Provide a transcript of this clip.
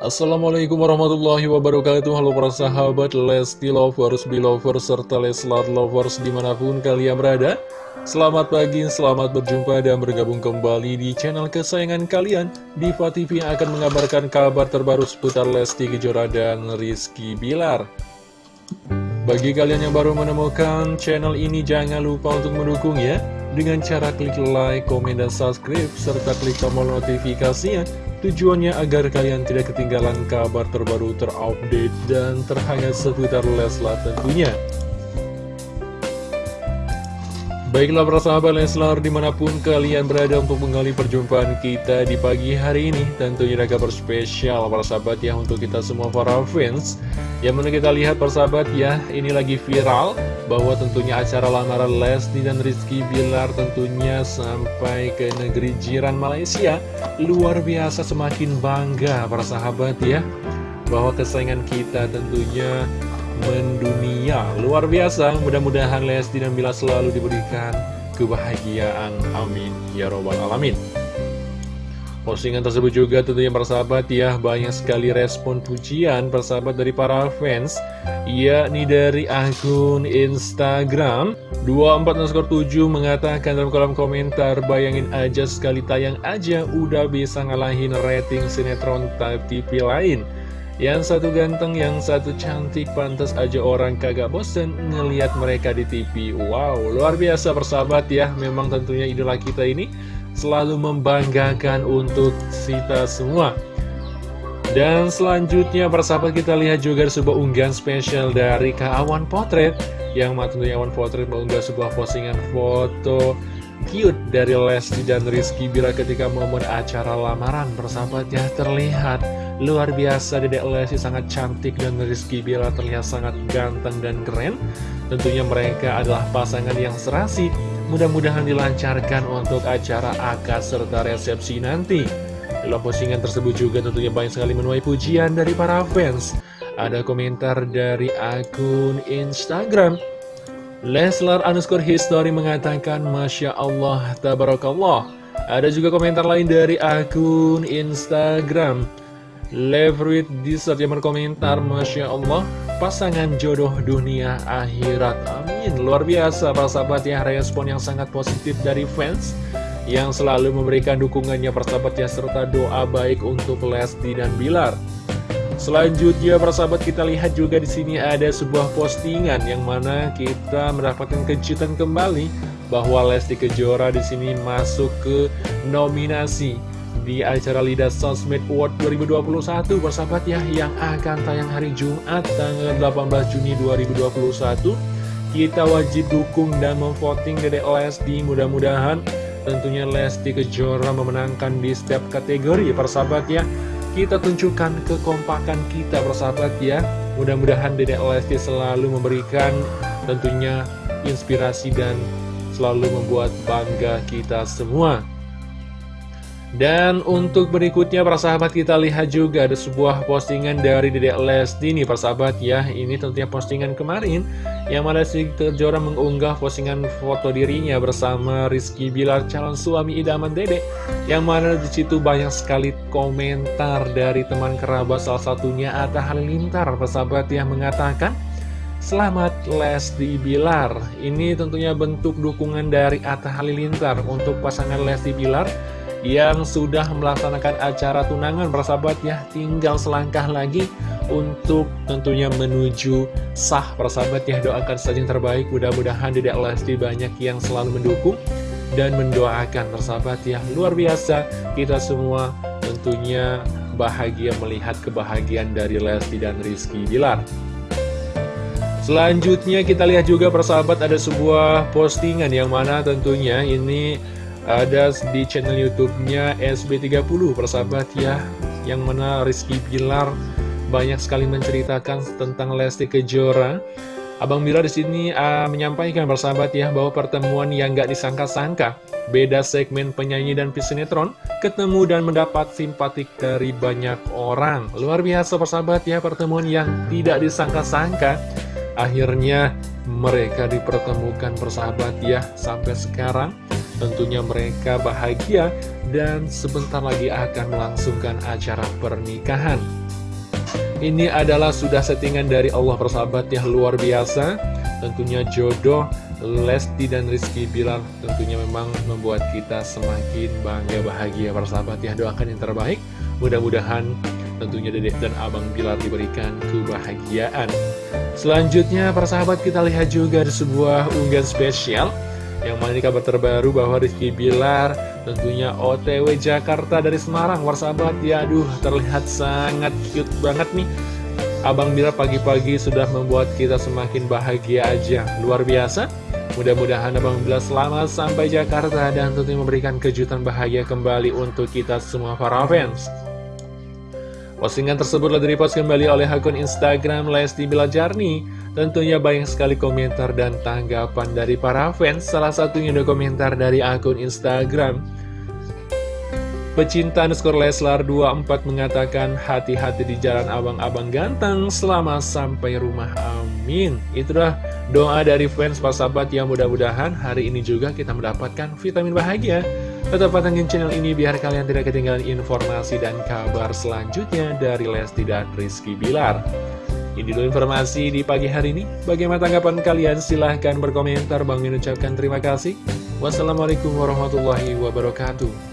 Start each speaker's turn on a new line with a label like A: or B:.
A: Assalamualaikum warahmatullahi wabarakatuh. Halo para sahabat Lesti Lovers, Belovers, serta Leslar Lovers di mana pun kalian berada. Selamat pagi, selamat berjumpa dan bergabung kembali di channel kesayangan kalian. Diva TV yang akan mengabarkan kabar terbaru seputar Lesti Kejora dan Rizky Bilar. Bagi kalian yang baru menemukan channel ini jangan lupa untuk mendukung ya Dengan cara klik like, komen, dan subscribe serta klik tombol notifikasinya Tujuannya agar kalian tidak ketinggalan kabar terbaru terupdate dan terhangat seputar Leslar tentunya. Baiklah para sahabat Leslar di mana pun kalian berada untuk mengali perjumpaan kita di pagi hari ini. Tentunya ada kabar spesial para sahabat ya untuk kita semua para fans. Yang mana kita lihat para sahabat ya ini lagi viral Bahwa tentunya acara lamaran Lesti dan Rizky Bilar tentunya sampai ke negeri jiran Malaysia. Luar biasa semakin bangga para sahabat ya Bahwa kesayangan kita tentunya mendunia. Luar biasa, mudah-mudahan Lesti dan Bila selalu diberikan kebahagiaan. Amin. Ya Robbal Alamin. Postingan tersebut juga tentunya persahabat ya. Banyak sekali respon pujian persahabat dari para fans Yakni dari akun Instagram. 24 7 mengatakan dalam kolom komentar Bayangin aja sekali tayang aja Udah bisa ngalahin rating sinetron TV lain yang satu ganteng, yang satu cantik, pantas aja orang kagak bosen ngeliat mereka di TV. Wow, luar biasa persahabat ya. Memang tentunya idola kita ini selalu membanggakan untuk kita semua. Dan selanjutnya persahabat kita lihat juga sebuah unggahan spesial dari Kak Awan Potret. Yang tentunya Awan Potret mengunggah sebuah postingan foto cute dari Lesti dan Rizky Bila ketika momen acara lamaran persahabat ya terlihat. Luar biasa Dedek Lesti sangat cantik dan Rizky Bila terlihat sangat ganteng dan keren. Tentunya mereka adalah pasangan yang serasi. Mudah-mudahan dilancarkan untuk acara akad serta resepsi nanti. Dalam postingan tersebut juga tentunya banyak sekali menuai pujian dari para fans. Ada komentar dari akun Instagram Leslar underscore history mengatakan Masya Allah, Tabarakallah. Ada juga komentar lain dari akun Instagram. Leverage Dessert yang berkomentar Masya Allah Pasangan jodoh dunia akhirat. Amin. Luar biasa para sahabat ya Respon yang sangat positif dari fans Yang selalu memberikan dukungannya persahabatnya Serta doa baik untuk Lesti dan Bilar Selanjutnya para sahabat kita lihat juga di sini ada sebuah postingan yang mana kita mendapatkan kejutan kembali bahwa Lesti Kejora di sini masuk ke nominasi di acara Lidah Sosmed Award 2021 bersahabat ya yang akan tayang hari Jumat tanggal 18 Juni 2021 kita wajib dukung dan memvoting Dedek Lesti mudah-mudahan tentunya Lesti Kejora memenangkan di setiap kategori persahabat ya kita tunjukkan kekompakan kita persahabat ya. Mudah-mudahan Dedek Lesti selalu memberikan tentunya inspirasi dan selalu membuat bangga kita semua dan untuk berikutnya para sahabat kita lihat juga ada sebuah postingan dari Dedek Lesti nih para sahabat ya. Ini tentunya postingan kemarin yang mana si Kejora mengunggah postingan foto dirinya bersama Rizky Bilar calon suami idaman Dedek Yang mana di situ banyak sekali komentar dari teman kerabat salah satunya Atta Halilintar para sahabat yang mengatakan Selamat Lesti Bilar. Ini tentunya bentuk dukungan dari Atta Halilintar untuk pasangan Lesti Bilar yang sudah melaksanakan acara tunangan persahabat ya. Tinggal selangkah lagi untuk tentunya menuju sah persahabat ya. Doakan saja yang terbaik. Mudah-mudahan tidak Lesti banyak yang selalu mendukung dan mendoakan persahabat ya. Luar biasa kita semua tentunya bahagia melihat kebahagiaan dari Lesti dan Rizky Bilar. Selanjutnya kita lihat juga persahabat ada sebuah postingan yang mana tentunya ini ada di channel YouTube-nya SB30 persahabat ya yang mana Rizky Bilar banyak sekali menceritakan tentang Lesti Kejora. Abang Bilar di sini uh, menyampaikan persahabat ya bahwa pertemuan yang gak disangka-sangka beda segmen penyanyi dan pisinetron ketemu dan mendapat simpatik dari banyak orang. Luar biasa persahabat ya pertemuan yang tidak disangka-sangka. Akhirnya mereka dipertemukan persahabat ya sampai sekarang Tentunya mereka bahagia dan sebentar lagi akan melangsungkan acara pernikahan. Ini adalah sudah settingan dari Allah persahabat ya luar biasa. Tentunya jodoh Lesti dan Rizky Bilar tentunya memang membuat kita semakin bangga bahagia. Persahabat ya doakan yang terbaik. Mudah-mudahan tentunya dedek dan abang Bilar diberikan kebahagiaan. Selanjutnya persahabat kita lihat juga ada sebuah unggahan spesial yang mana ini kabar terbaru bahwa Rizky Bilar tentunya OTW Jakarta dari Semarang. Persahabat ya aduh terlihat sangat cute banget nih. Abang Bilar pagi-pagi sudah membuat kita semakin bahagia aja. Luar biasa. Mudah-mudahan Abang Bilar selamat sampai Jakarta Dan tentunya memberikan kejutan bahagia kembali untuk kita semua para fans. Postingan tersebut telah direpost kembali oleh akun Instagram Lesti Bilajarni Tentunya banyak sekali komentar dan tanggapan dari para fans Salah satunya ada komentar dari akun Instagram. Pecinta underscore Leslar 24 mengatakan hati-hati di jalan abang-abang ganteng selama sampai rumah amin. Itulah doa dari fans Pak Sahabat. Yang mudah-mudahan hari ini juga kita mendapatkan vitamin bahagia. Tetap pantengin channel ini biar kalian tidak ketinggalan informasi dan kabar selanjutnya dari Lesti dan Rizky Bilar ini dulu informasi di pagi hari ini. Bagaimana tanggapan kalian? Silahkan berkomentar. Bang ucapkan terima kasih. Wassalamualaikum warahmatullahi wabarakatuh.